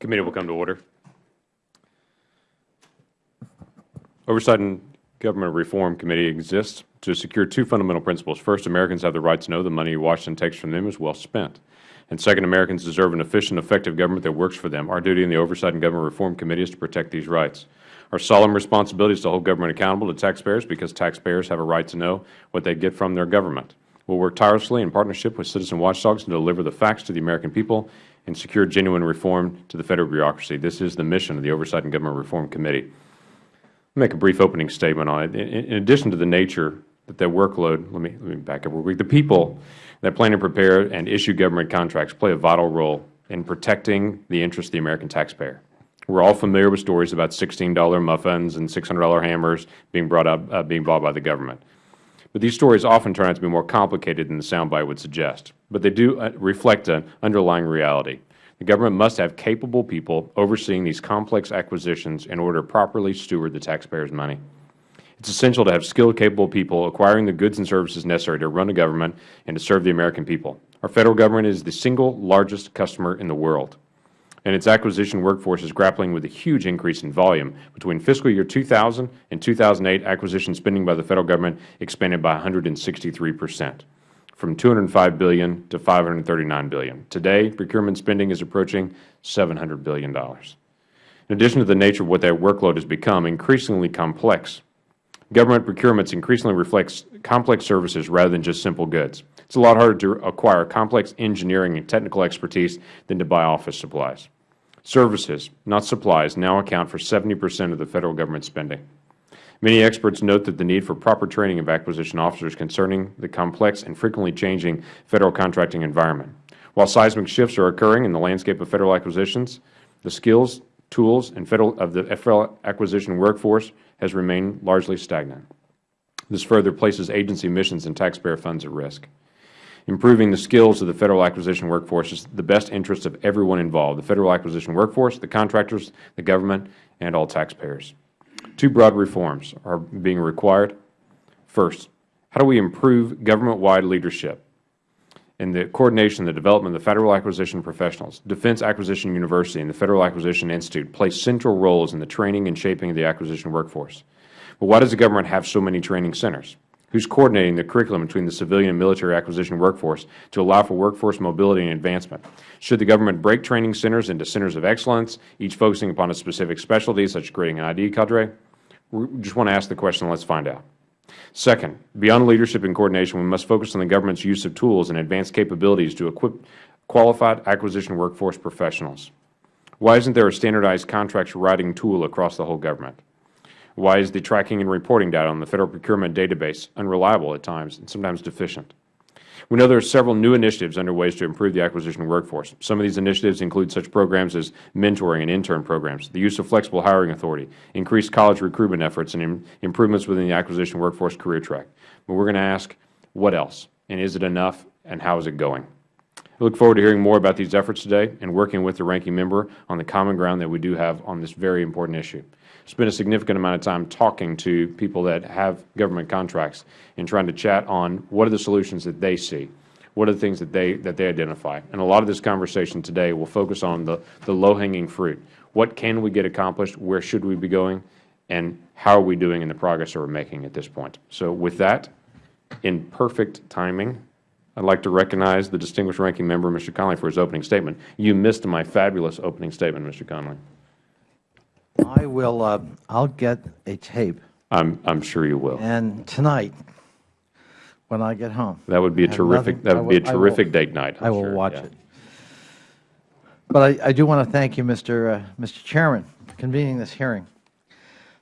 Committee will come to order. Oversight and Government Reform Committee exists to secure two fundamental principles. First, Americans have the right to know the money Washington takes from them is well spent. And second, Americans deserve an efficient, effective government that works for them. Our duty in the Oversight and Government Reform Committee is to protect these rights. Our solemn responsibility is to hold government accountable to taxpayers because taxpayers have a right to know what they get from their government. We will work tirelessly in partnership with citizen watchdogs to deliver the facts to the American people and secure genuine reform to the Federal bureaucracy. This is the mission of the Oversight and Government Reform Committee. I'll make a brief opening statement on it. In, in addition to the nature that their workload, let me, let me back up real quick. The people that plan and prepare and issue government contracts play a vital role in protecting the interests of the American taxpayer. We are all familiar with stories about $16 muffins and $600 hammers being brought up, uh, being bought by the government. But these stories often turn out to be more complicated than the soundbite would suggest. But they do uh, reflect an underlying reality. The government must have capable people overseeing these complex acquisitions in order to properly steward the taxpayer's money. It is essential to have skilled, capable people acquiring the goods and services necessary to run a government and to serve the American people. Our Federal Government is the single largest customer in the world and its acquisition workforce is grappling with a huge increase in volume. Between fiscal year 2000 and 2008, acquisition spending by the Federal Government expanded by 163 percent, from 205 billion to 539 billion. Today, procurement spending is approaching $700 billion. In addition to the nature of what that workload has become, increasingly complex, government procurements increasingly reflects complex services rather than just simple goods. It is a lot harder to acquire complex engineering and technical expertise than to buy office supplies. Services, not supplies, now account for 70 percent of the Federal Government spending. Many experts note that the need for proper training of acquisition officers concerning the complex and frequently changing Federal contracting environment. While seismic shifts are occurring in the landscape of Federal acquisitions, the skills, tools and federal, of the Federal acquisition workforce has remained largely stagnant. This further places agency missions and taxpayer funds at risk. Improving the skills of the Federal acquisition workforce is the best interest of everyone involved, the Federal acquisition workforce, the contractors, the government, and all taxpayers. Two broad reforms are being required. First, how do we improve government-wide leadership in the coordination and the development of the Federal acquisition professionals? Defense Acquisition University and the Federal Acquisition Institute play central roles in the training and shaping of the acquisition workforce. But why does the government have so many training centers? Who is coordinating the curriculum between the civilian and military acquisition workforce to allow for workforce mobility and advancement. Should the government break training centers into centers of excellence, each focusing upon a specific specialty, such as creating an IT cadre? We just want to ask the question, let us find out. Second, beyond leadership and coordination, we must focus on the government's use of tools and advanced capabilities to equip qualified acquisition workforce professionals. Why isn't there a standardized contract writing tool across the whole government? Why is the tracking and reporting data on the Federal Procurement Database unreliable at times and sometimes deficient? We know there are several new initiatives underway to improve the acquisition workforce. Some of these initiatives include such programs as mentoring and intern programs, the use of flexible hiring authority, increased college recruitment efforts, and improvements within the acquisition workforce career track. But we are going to ask, what else? And is it enough? And how is it going? I look forward to hearing more about these efforts today and working with the Ranking Member on the common ground that we do have on this very important issue spent a significant amount of time talking to people that have government contracts and trying to chat on what are the solutions that they see, what are the things that they, that they identify. And a lot of this conversation today will focus on the, the low-hanging fruit. What can we get accomplished? Where should we be going? And how are we doing in the progress that we are making at this point? So with that, in perfect timing, I would like to recognize the distinguished ranking member, Mr. Connolly, for his opening statement. You missed my fabulous opening statement, Mr. Connolly. I will. Uh, I'll get a tape. I'm. I'm sure you will. And tonight, when I get home, that would be a terrific. Nothing, that would be a terrific will, date night. I'm i will sure. watch yeah. it. But I, I, do want to thank you, Mr. Uh, Mr. Chairman, for convening this hearing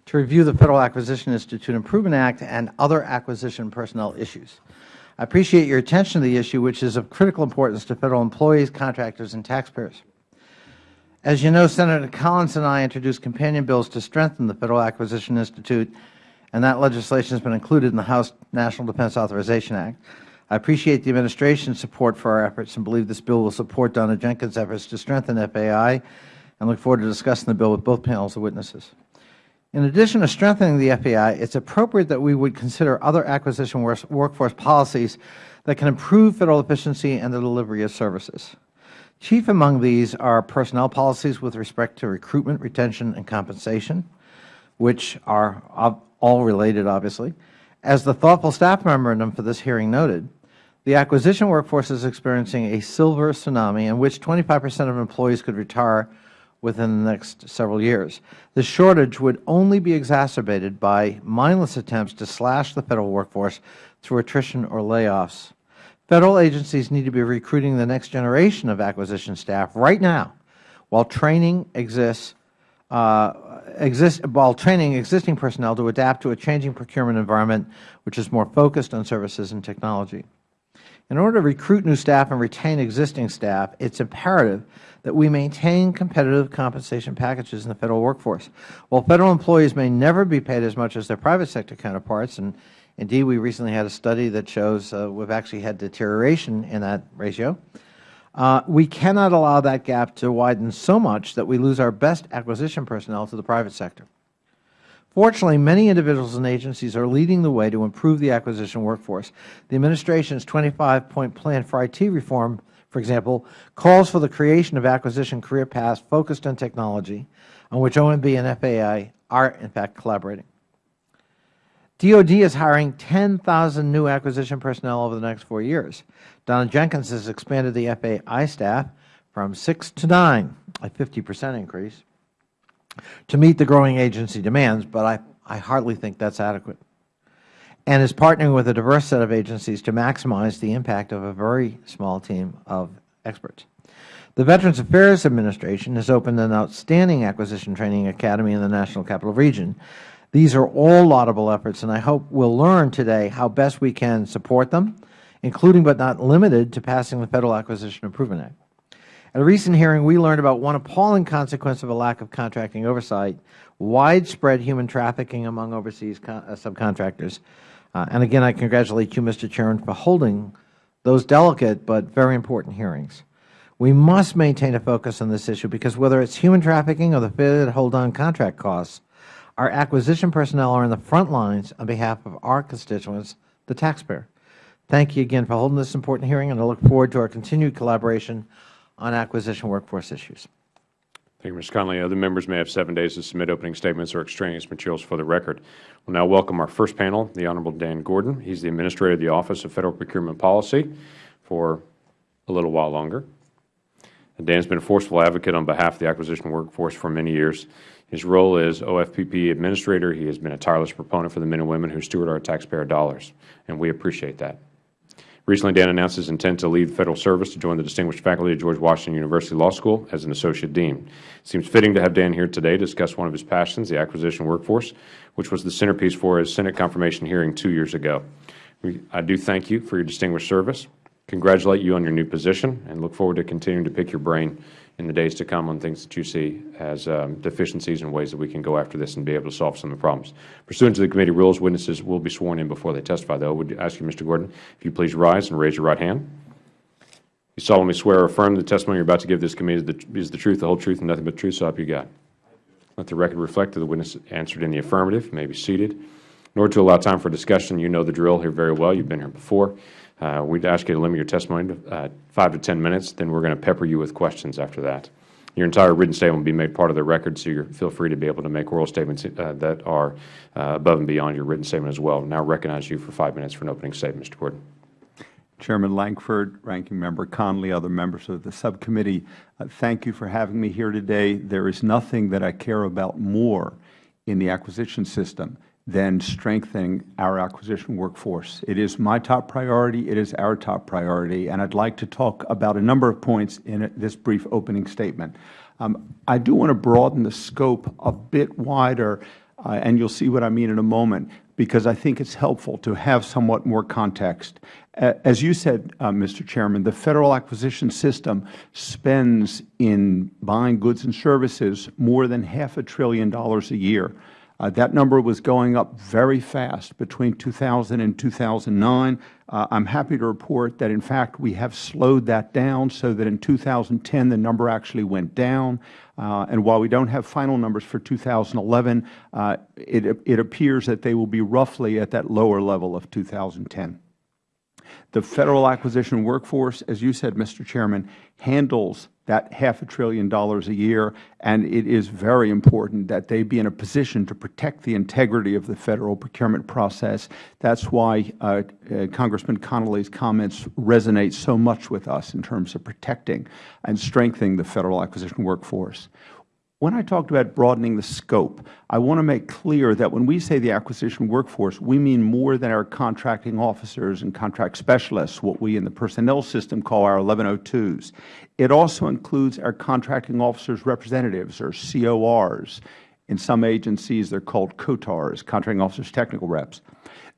to review the Federal Acquisition Institute Improvement Act and other acquisition personnel issues. I appreciate your attention to the issue, which is of critical importance to Federal employees, contractors, and taxpayers. As you know, Senator Collins and I introduced companion bills to strengthen the Federal Acquisition Institute, and that legislation has been included in the House National Defense Authorization Act. I appreciate the Administration's support for our efforts and believe this bill will support Donna Jenkins' efforts to strengthen FAI and look forward to discussing the bill with both panels of witnesses. In addition to strengthening the FAI, it is appropriate that we would consider other acquisition workforce policies that can improve Federal efficiency and the delivery of services. Chief among these are personnel policies with respect to recruitment, retention, and compensation, which are all related, obviously. As the thoughtful staff memorandum for this hearing noted, the acquisition workforce is experiencing a silver tsunami in which 25 percent of employees could retire within the next several years. The shortage would only be exacerbated by mindless attempts to slash the Federal workforce through attrition or layoffs. Federal agencies need to be recruiting the next generation of acquisition staff right now while training exists uh, while training existing personnel to adapt to a changing procurement environment which is more focused on services and technology. In order to recruit new staff and retain existing staff, it is imperative that we maintain competitive compensation packages in the Federal workforce. While Federal employees may never be paid as much as their private sector counterparts, and indeed we recently had a study that shows uh, we have actually had deterioration in that ratio, uh, we cannot allow that gap to widen so much that we lose our best acquisition personnel to the private sector. Fortunately, many individuals and agencies are leading the way to improve the acquisition workforce. The Administration's 25-point plan for IT reform, for example, calls for the creation of acquisition career paths focused on technology, on which OMB and FAA are, in fact, collaborating. DOD is hiring 10,000 new acquisition personnel over the next four years. Donna Jenkins has expanded the FAI staff from 6 to 9, a 50 percent increase to meet the growing agency demands, but I, I hardly think that is adequate, and is partnering with a diverse set of agencies to maximize the impact of a very small team of experts. The Veterans Affairs Administration has opened an outstanding acquisition training academy in the National Capital Region. These are all laudable efforts, and I hope we will learn today how best we can support them, including but not limited to passing the Federal Acquisition Improvement Act. At a recent hearing, we learned about one appalling consequence of a lack of contracting oversight, widespread human trafficking among overseas uh, subcontractors. Uh, and again, I congratulate you, Mr. Chairman, for holding those delicate but very important hearings. We must maintain a focus on this issue because whether it is human trafficking or the failure to hold on contract costs, our acquisition personnel are in the front lines on behalf of our constituents, the taxpayer. Thank you again for holding this important hearing, and I look forward to our continued collaboration on acquisition workforce issues. Thank you, Mr. Connolly. Other members may have seven days to submit opening statements or extraneous materials for the record. We will now welcome our first panel, the Honorable Dan Gordon. He is the Administrator of the Office of Federal Procurement Policy for a little while longer. Dan has been a forceful advocate on behalf of the acquisition workforce for many years. His role is OFPP Administrator, he has been a tireless proponent for the men and women who steward our taxpayer dollars, and we appreciate that. Recently, Dan announced his intent to leave the Federal service to join the distinguished faculty of George Washington University Law School as an Associate Dean. It seems fitting to have Dan here today to discuss one of his passions, the acquisition workforce, which was the centerpiece for his Senate confirmation hearing two years ago. I do thank you for your distinguished service, congratulate you on your new position, and look forward to continuing to pick your brain in the days to come on things that you see as um, deficiencies and ways that we can go after this and be able to solve some of the problems. Pursuant to the committee rules, witnesses will be sworn in before they testify, though. I would ask you, Mr. Gordon, if you please rise and raise your right hand. You solemnly swear or affirm the testimony you are about to give this committee is the, truth, the whole truth, and nothing but the truth, so help you God. Let the record reflect that the witness answered in the affirmative. May be seated. In order to allow time for discussion, you know the drill here very well. You have been here before. Uh, we'd ask you to limit your testimony to uh, five to ten minutes. Then we're going to pepper you with questions after that. Your entire written statement will be made part of the record, so you feel free to be able to make oral statements uh, that are uh, above and beyond your written statement as well. Now recognize you for five minutes for an opening statement, Mr. Gordon. Chairman Lankford, Ranking Member Connolly, other members of the subcommittee, uh, thank you for having me here today. There is nothing that I care about more in the acquisition system than strengthening our acquisition workforce. It is my top priority. It is our top priority. And I would like to talk about a number of points in this brief opening statement. Um, I do want to broaden the scope a bit wider, uh, and you will see what I mean in a moment, because I think it is helpful to have somewhat more context. As you said, uh, Mr. Chairman, the Federal acquisition system spends in buying goods and services more than half a trillion dollars a year. Uh, that number was going up very fast between 2000 and 2009. Uh, I am happy to report that, in fact, we have slowed that down so that in 2010 the number actually went down. Uh, and while we don't have final numbers for 2011, uh, it, it appears that they will be roughly at that lower level of 2010. The Federal Acquisition Workforce, as you said, Mr. Chairman, handles that half a trillion dollars a year, and it is very important that they be in a position to protect the integrity of the Federal procurement process. That is why uh, uh, Congressman Connolly's comments resonate so much with us in terms of protecting and strengthening the Federal Acquisition Workforce. When I talked about broadening the scope, I want to make clear that when we say the acquisition workforce, we mean more than our contracting officers and contract specialists, what we in the personnel system call our 1102s. It also includes our contracting officers' representatives, or CORs. In some agencies, they are called COTARs, contracting officers' technical reps.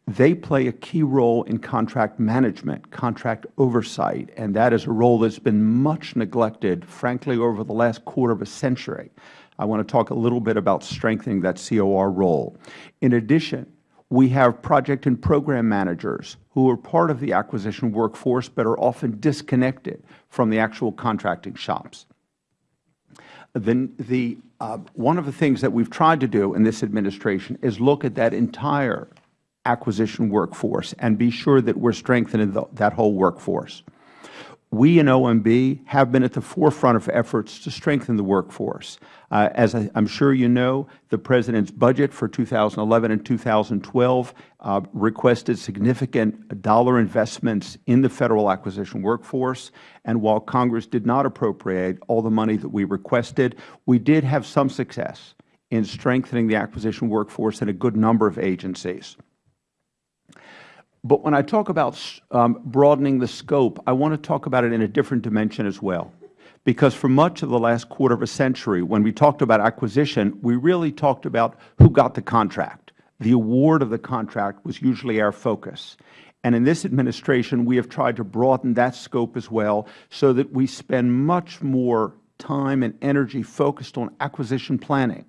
They play a key role in contract management, contract oversight, and that is a role that has been much neglected, frankly, over the last quarter of a century. I want to talk a little bit about strengthening that COR role. In addition, we have project and program managers who are part of the acquisition workforce but are often disconnected from the actual contracting shops. The, the, uh, one of the things that we have tried to do in this administration is look at that entire acquisition workforce and be sure that we are strengthening the, that whole workforce. We in OMB have been at the forefront of efforts to strengthen the workforce. Uh, as I am sure you know, the President's budget for 2011 and 2012 uh, requested significant dollar investments in the Federal acquisition workforce. And while Congress did not appropriate all the money that we requested, we did have some success in strengthening the acquisition workforce in a good number of agencies. But when I talk about um, broadening the scope, I want to talk about it in a different dimension as well. Because for much of the last quarter of a century, when we talked about acquisition, we really talked about who got the contract. The award of the contract was usually our focus. And in this administration, we have tried to broaden that scope as well so that we spend much more time and energy focused on acquisition planning.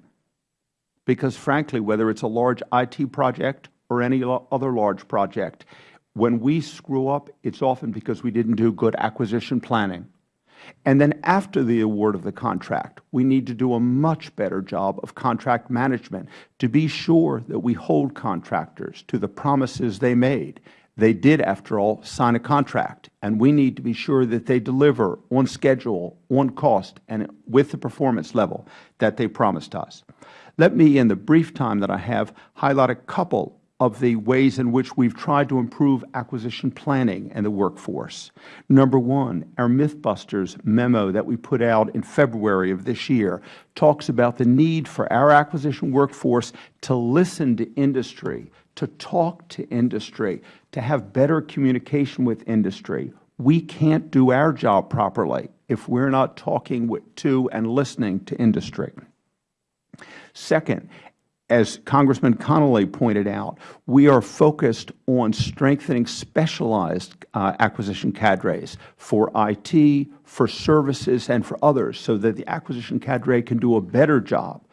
Because frankly, whether it is a large IT project or any other large project. When we screw up, it is often because we didn't do good acquisition planning. And then after the award of the contract, we need to do a much better job of contract management to be sure that we hold contractors to the promises they made. They did, after all, sign a contract, and we need to be sure that they deliver on schedule, on cost, and with the performance level that they promised us. Let me, in the brief time that I have, highlight a couple of the ways in which we have tried to improve acquisition planning and the workforce. Number one, our Mythbusters memo that we put out in February of this year talks about the need for our acquisition workforce to listen to industry, to talk to industry, to have better communication with industry. We can't do our job properly if we are not talking to and listening to industry. Second, as Congressman Connolly pointed out, we are focused on strengthening specialized uh, acquisition cadres for IT, for services, and for others so that the acquisition cadre can do a better job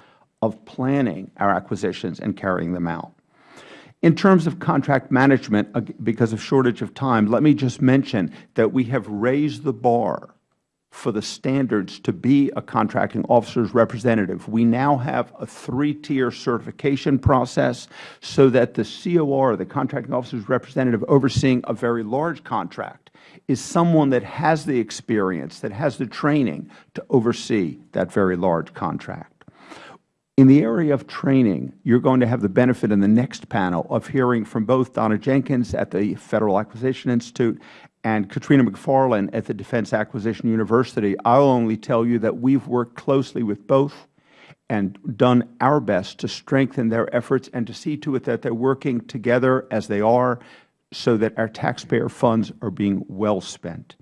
of planning our acquisitions and carrying them out. In terms of contract management, because of shortage of time, let me just mention that we have raised the bar for the standards to be a contracting officer's representative. We now have a three-tier certification process so that the COR, the contracting officer's representative overseeing a very large contract, is someone that has the experience, that has the training to oversee that very large contract. In the area of training, you are going to have the benefit in the next panel of hearing from both Donna Jenkins at the Federal Acquisition Institute and Katrina McFarland at the Defense Acquisition University, I will only tell you that we have worked closely with both and done our best to strengthen their efforts and to see to it that they are working together as they are so that our taxpayer funds are being well spent.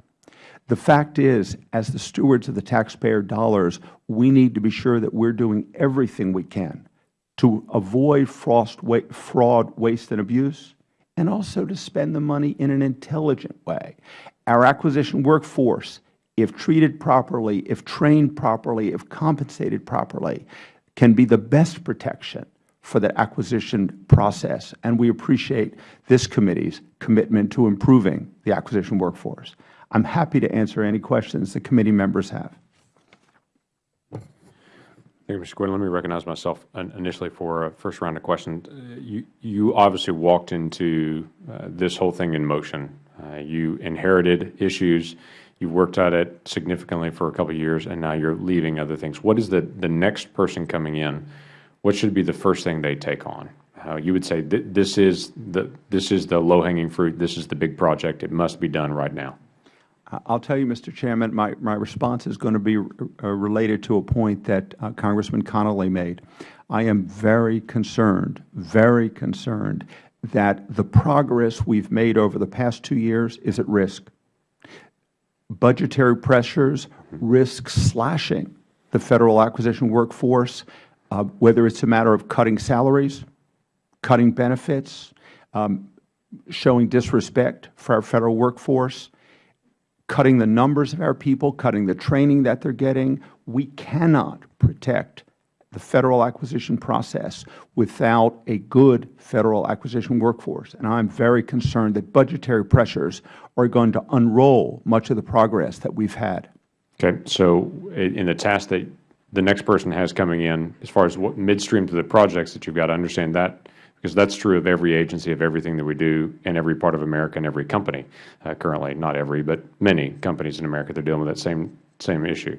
The fact is, as the stewards of the taxpayer dollars, we need to be sure that we are doing everything we can to avoid fraud, waste, and abuse, and also to spend the money in an intelligent way. Our acquisition workforce, if treated properly, if trained properly, if compensated properly, can be the best protection for the acquisition process, and we appreciate this committee's commitment to improving the acquisition workforce. I am happy to answer any questions the committee members have. Thank you, Mr. Gordon. Let me recognize myself initially for a first round of questions. Uh, you, you obviously walked into uh, this whole thing in motion. Uh, Uh, you inherited issues. You worked at it significantly for a couple of years, and now you're leaving other things. What is the, the next person coming in? What should be the first thing they take on? Uh, you would say th this is the this is the low hanging fruit. This is the big project. It must be done right now. I'll tell you, Mr. Chairman, my, my response is going to be uh, related to a point that uh, Congressman Connolly made. I am very concerned, very concerned that the progress we've made over the past two years is at risk. Budgetary pressures risk slashing the Federal acquisition workforce, uh, whether it's a matter of cutting salaries, cutting benefits, um, showing disrespect for our Federal workforce, cutting the numbers of our people, cutting the training that they are getting. We cannot protect the Federal acquisition process without a good Federal acquisition workforce. And I am very concerned that budgetary pressures are going to unroll much of the progress that we have had. Okay. So in the task that the next person has coming in, as far as what midstream to the projects that you've got to understand that, because that's true of every agency, of everything that we do in every part of America and every company uh, currently. Not every, but many companies in America, they're dealing with that same, same issue.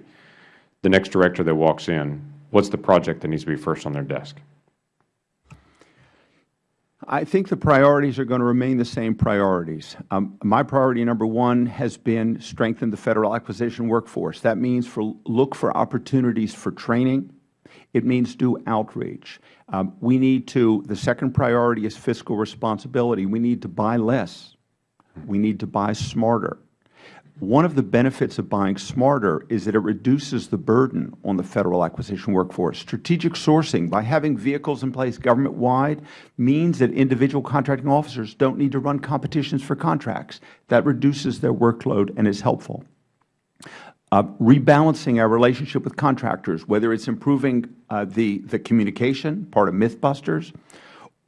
The next director that walks in, what's the project that needs to be first on their desk? I think the priorities are going to remain the same priorities. Um, my priority number one has been strengthen the Federal acquisition workforce. That means for, look for opportunities for training. It means do outreach. Um, we need to, the second priority is fiscal responsibility. We need to buy less. We need to buy smarter. One of the benefits of buying smarter is that it reduces the burden on the Federal acquisition workforce. Strategic sourcing, by having vehicles in place government-wide, means that individual contracting officers don't need to run competitions for contracts. That reduces their workload and is helpful. Uh, rebalancing our relationship with contractors, whether it is improving uh, the, the communication, part of Mythbusters,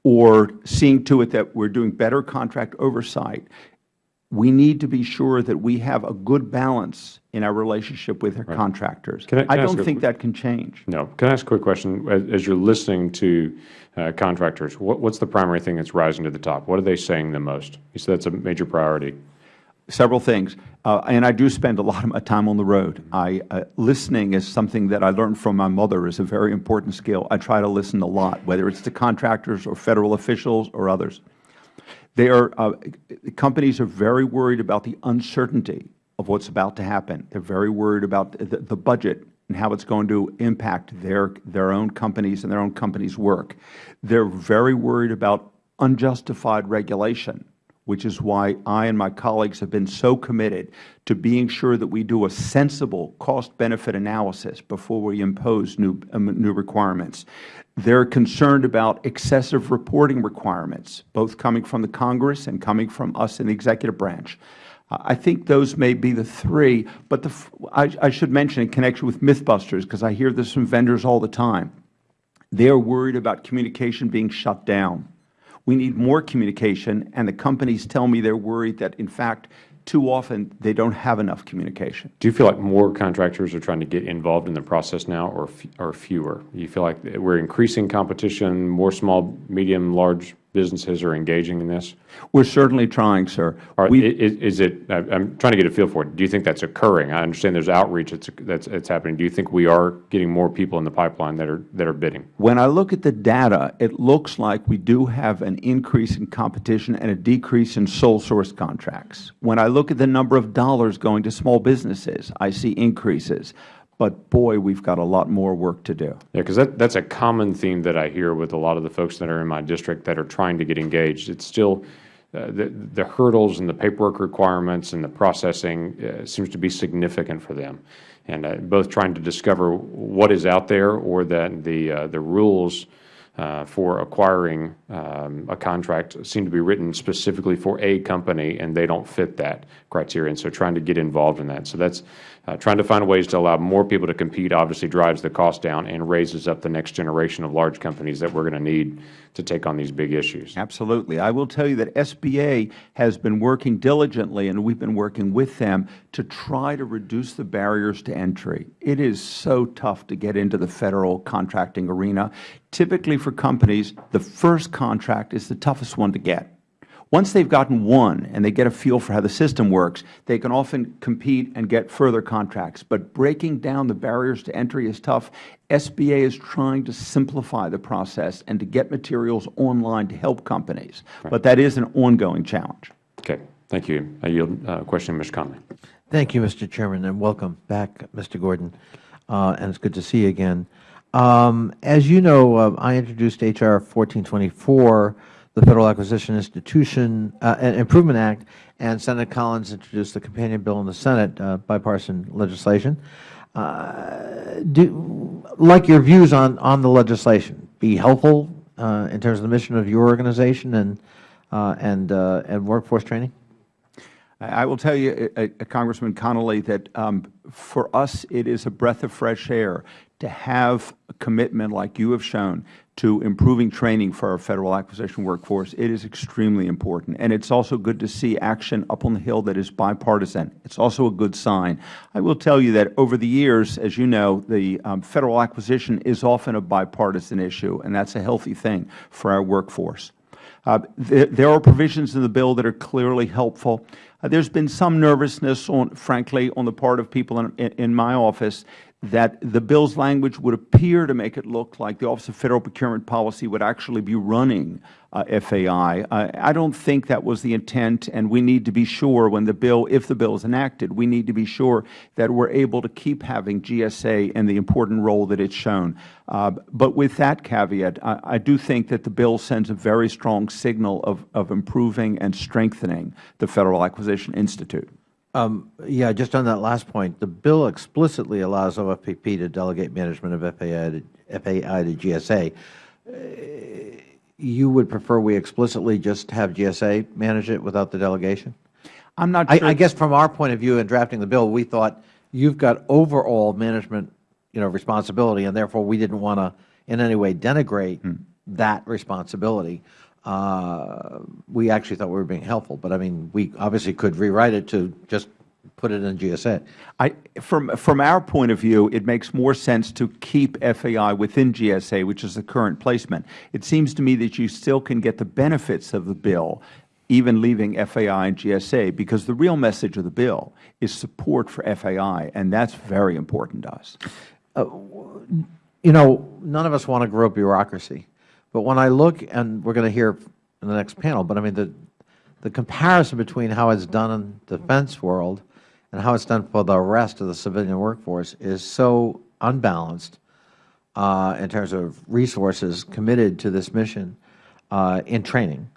or seeing to it that we are doing better contract oversight we need to be sure that we have a good balance in our relationship with our right. contractors. Can I, can I don't think that can change. No. Can I ask a quick question? As, as you are listening to uh, contractors, what's the primary thing that's rising to the top? What are they saying the most? You said that's a major priority. Several things. Uh, and I do spend a lot of my time on the road. I, uh, listening is something that I learned from my mother is a very important skill. I try to listen a lot, whether it's to contractors or Federal officials or others. They are, uh, companies are very worried about the uncertainty of what is about to happen. They are very worried about the, the budget and how it is going to impact their, their own companies and their own companies' work. They are very worried about unjustified regulation, which is why I and my colleagues have been so committed to being sure that we do a sensible cost-benefit analysis before we impose new, um, new requirements. They are concerned about excessive reporting requirements, both coming from the Congress and coming from us in the executive branch. I think those may be the three, but the, I, I should mention in connection with Mythbusters, because I hear this from vendors all the time, they are worried about communication being shut down. We need more communication, and the companies tell me they are worried that, in fact, too often they don't have enough communication. Do you feel like more contractors are trying to get involved in the process now or, or fewer? Do you feel like we're increasing competition, more small, medium, large businesses are engaging in this? We're certainly trying, sir. Are, is, is, it, I'm trying to get a feel for it. Do you think that's occurring? I understand there's outreach that's, that's, that's happening. Do you think we are getting more people in the pipeline that are, that are bidding? When I look at the data, it looks like we do have an increase in competition and a decrease in sole source contracts. When I look at the number of dollars going to small businesses, I see increases. But boy, we've got a lot more work to do. Yeah, because that, that's a common theme that I hear with a lot of the folks that are in my district that are trying to get engaged. It's still uh, the, the hurdles and the paperwork requirements and the processing uh, seems to be significant for them. And uh, both trying to discover what is out there or that the, uh, the rules uh, for acquiring um, a contract seem to be written specifically for a company and they don't fit that criteria. And so trying to get involved in that. So that's uh, Uh, trying to find ways to allow more people to compete obviously drives the cost down and raises up the next generation of large companies that we are going to need to take on these big issues. Absolutely. I will tell you that SBA has been working diligently, and we have been working with them to try to reduce the barriers to entry. It is so tough to get into the Federal contracting arena. Typically for companies, the first contract is the toughest one to get Once they have gotten one and they get a feel for how the system works, they can often compete and get further contracts. But breaking down the barriers to entry is tough. SBA is trying to simplify the process and to get materials online to help companies. But that is an ongoing challenge. Okay. Thank you. I yield uh, question to Mr. Connolly. Thank you, Mr. Chairman, and welcome back, Mr. Gordon. Uh, and it's good to see you again. Um, as you know, uh, I introduced H.R. 1424, the Federal Acquisition Institution uh, Improvement Act, and Senator Collins introduced the companion bill in the Senate, uh, bipartisan legislation. Uh, do, like your views on, on the legislation, be helpful uh, in terms of the mission of your organization and, uh, and, uh, and workforce training? I will tell you, uh, Congressman Connolly, that um, for us it is a breath of fresh air to have a commitment like you have shown to improving training for our Federal acquisition workforce. It is extremely important. And it is also good to see action up on the Hill that is bipartisan. It is also a good sign. I will tell you that over the years, as you know, the um, Federal acquisition is often a bipartisan issue, and that is a healthy thing for our workforce. Uh, th there are provisions in the bill that are clearly helpful. Uh, there has been some nervousness, on, frankly, on the part of people in, in, in my office that the bill's language would appear to make it look like the Office of Federal Procurement Policy would actually be running uh, FAI. Uh, I don't think that was the intent, and we need to be sure when the bill, if the bill is enacted, we need to be sure that we are able to keep having GSA and the important role that it has shown. Uh, but with that caveat, I, I, do think that the bill sends a very strong signal of, of improving and strengthening the Federal Acquisition Institute. Um, yeah, just on that last point, the bill explicitly allows OFPP to delegate management of FAI to, FAI to GSA. Uh, you would prefer we explicitly just have GSA manage it without the delegation? I'm not sure. I guess from our point of view in drafting the bill, we thought you've got overall management, you know, responsibility, and therefore we didn't want to in any way denigrate that responsibility. Uh, we actually thought we were being helpful, but I mean, we obviously could rewrite it to just put it in GSA. I, from, from our point of view, it makes more sense to keep FAI within GSA, which is the current placement. It seems to me that you still can get the benefits of the bill even leaving FAI and GSA, because the real message of the bill is support for FAI, and that is very important to us. Uh, you know, none of us want to grow bureaucracy. But when I look, and we are going to hear in the next panel, but I mean, the, the comparison between how it is done in the defense world and how it is done for the rest of the civilian workforce is so unbalanced uh, in terms of resources committed to this mission uh, in training.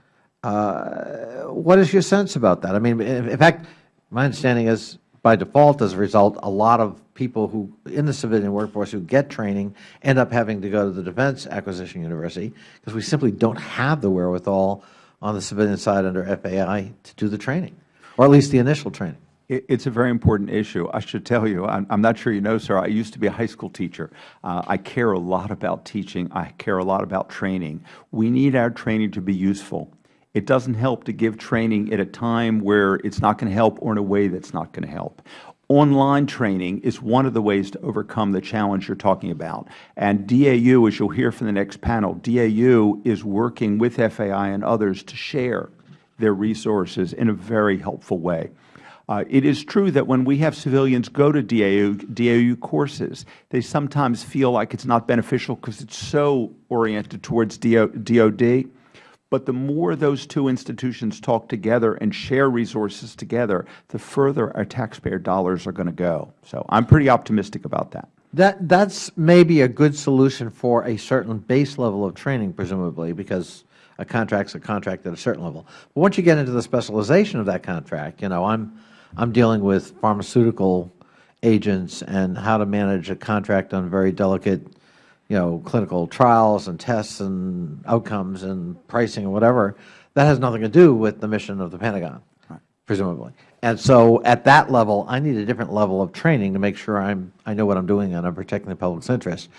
Uh, what is your sense about that? I mean, in fact, my understanding is by default, as a result, a lot of people who in the civilian workforce who get training end up having to go to the Defense Acquisition University because we simply don't have the wherewithal on the civilian side under FAI to do the training, or at least the initial training. It is a very important issue. I should tell you, I am not sure you know, sir, I used to be a high school teacher. Uh, I care a lot about teaching. I care a lot about training. We need our training to be useful. It doesn't help to give training at a time where it's not going to help or in a way that's not going to help. Online training is one of the ways to overcome the challenge you are talking about. And DAU, as you will hear from the next panel, DAU is working with FAI and others to share their resources in a very helpful way. Uh, it is true that when we have civilians go to DAU, DAU courses, they sometimes feel like it's not beneficial because it's so oriented towards DOD. But the more those two institutions talk together and share resources together, the further our taxpayer dollars are going to go. So I am pretty optimistic about that. That That's maybe a good solution for a certain base level of training, presumably, because a contract is a contract at a certain level. But once you get into the specialization of that contract, you know, I'm, I'm dealing with pharmaceutical agents and how to manage a contract on very delicate you know, clinical trials and tests and outcomes and pricing and whatever, that has nothing to do with the mission of the Pentagon, right. presumably. And so at that level, I need a different level of training to make sure I'm, I know what I'm doing and I'm protecting the public's interest.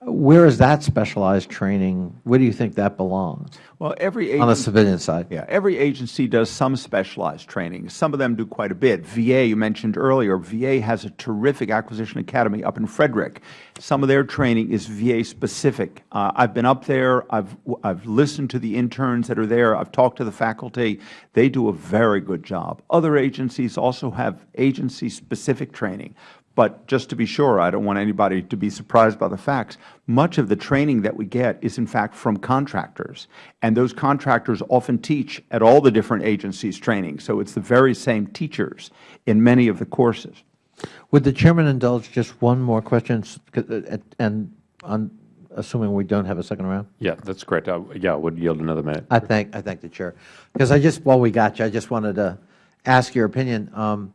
Where is that specialized training? Where do you think that belongs Well, every agency, on the civilian side? yeah, every agency does some specialized training. Some of them do quite a bit. VA, you mentioned earlier, VA has a terrific acquisition academy up in Frederick. Some of their training is VA specific. Uh, I've been up there. I've I've listened to the interns that are there. I've talked to the faculty. They do a very good job. Other agencies also have agency specific training. But just to be sure, I don't want anybody to be surprised by the facts. Much of the training that we get is, in fact, from contractors. And those contractors often teach at all the different agencies' training. So it's the very same teachers in many of the courses. Would the Chairman indulge just one more question, s- uh, and on, assuming we don't have a second round? Yeah, that's correct. I- Yeah, I would yield another minute. I thank, I thank the Chair. Because I just, while we got you, I just wanted to ask your opinion. Um,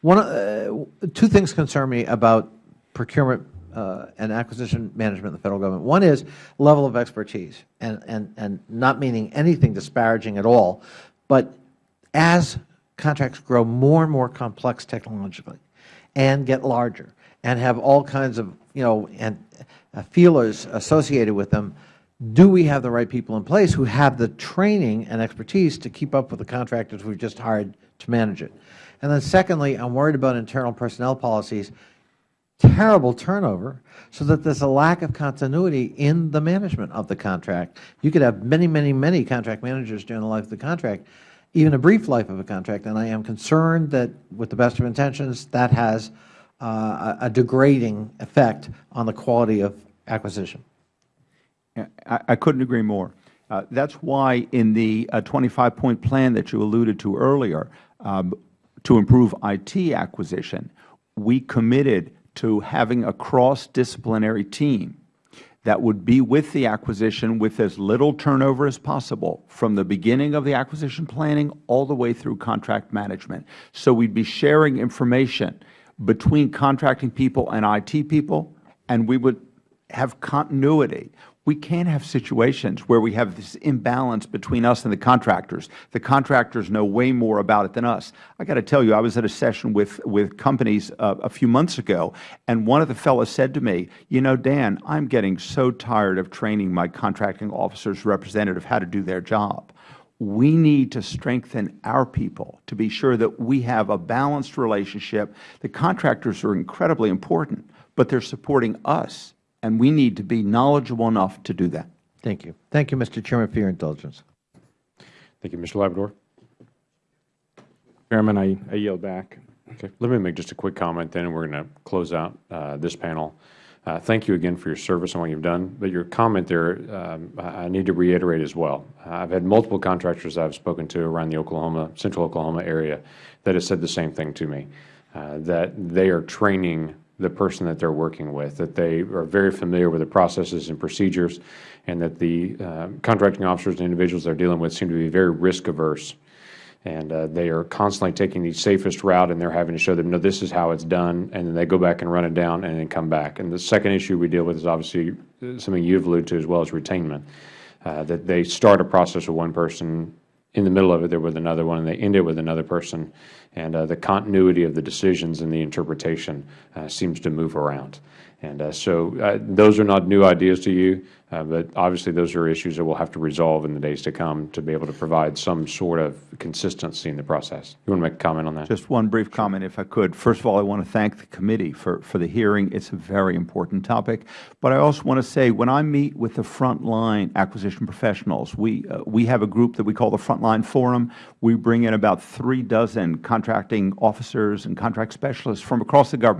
One, uh, two things concern me about procurement uh, and acquisition management in the Federal Government. One is level of expertise, and, and, and not meaning anything disparaging at all, but as contracts grow more and more complex technologically and get larger and have all kinds of, you know, and uh, feelers associated with them, do we have the right people in place who have the training and expertise to keep up with the contractors we've just hired to manage it? And then secondly, I'm worried about internal personnel policies, terrible turnover, so that there's a lack of continuity in the management of the contract. You could have many, many, many contract managers during the life of the contract, even a brief life of a contract, and I am concerned that, with the best of intentions, that has uh, a degrading effect on the quality of acquisition. I, I couldn't agree more. Uh, that's why in the 25-point plan that you alluded to earlier, um, to improve IT acquisition, we committed to having a cross-disciplinary team that would be with the acquisition with as little turnover as possible from the beginning of the acquisition planning all the way through contract management. So we would be sharing information between contracting people and IT people, and we would have continuity. We can't have situations where we have this imbalance between us and the contractors. The contractors know way more about it than us. I got to tell you, I was at a session with, with companies uh, a few months ago, and one of the fellows said to me, you know, Dan, I'm getting so tired of training my contracting officers representative how to do their job. We need to strengthen our people to be sure that we have a balanced relationship. The contractors are incredibly important, but they are supporting us, and we need to be knowledgeable enough to do that. Thank you. Thank you, Mr. Chairman, for your indulgence. Thank you. Mr. Labrador. Chairman, I, I yield back. Okay. Let me make just a quick comment then, and we're going to close out uh, this panel. Uh, Thank you again for your service and what you've done. But your comment there, um, I I need to reiterate as well. I've had multiple contractors I've spoken to around the Oklahoma, central Oklahoma area that have said the same thing to me, uh, that they are training the person that they're working with, that they are very familiar with the processes and procedures, and that the uh, contracting officers and individuals they're dealing with seem to be very risk averse and uh, they are constantly taking the safest route, and they're having to show them, no, this is how it's done, and then they go back and run it down and then come back. And the second issue we deal with is obviously uh, something you've alluded to as well as retainment, uh, that they start a process with one person, in the middle of it they're with another one, and they end it with another person, and uh, the continuity of the decisions and the interpretation uh, seems to move around. And uh, so uh, those are not new ideas to you, uh, but obviously those are issues that we'll have to resolve in the days to come to be able to provide some sort of consistency in the process. You want to make a comment on that? Just one brief comment, if I could. First of all, I want to thank the committee for, for the hearing. It's a very important topic. But I also want to say, when I meet with the frontline acquisition professionals, we, uh, we have a group that we call the Frontline Forum. We bring in about three dozen contracting officers and contract specialists from across the government